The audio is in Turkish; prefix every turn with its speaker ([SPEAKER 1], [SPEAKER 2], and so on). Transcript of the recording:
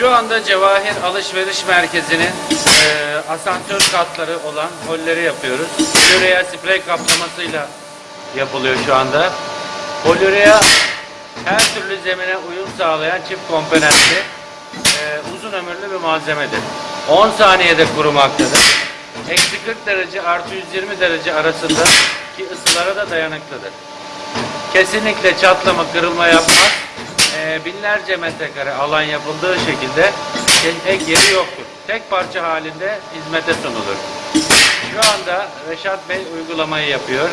[SPEAKER 1] Şu anda Cevahir Alışveriş Merkezi'nin e, asansör katları olan holleri yapıyoruz. Polüreya sprey kaplamasıyla yapılıyor şu anda. Polüreya her türlü zemine uyum sağlayan çift komponentli e, uzun ömürlü bir malzemedir. 10 saniyede kurumaktadır. Eksi 40 derece artı 120 derece arasında ki ısılara da dayanıklıdır. Kesinlikle çatlama, kırılma yapmaz. Binlerce metrekare alan yapıldığı şekilde ek yeri yoktur. Tek parça halinde hizmete sunulur. Şu anda Reşat Bey uygulamayı yapıyor.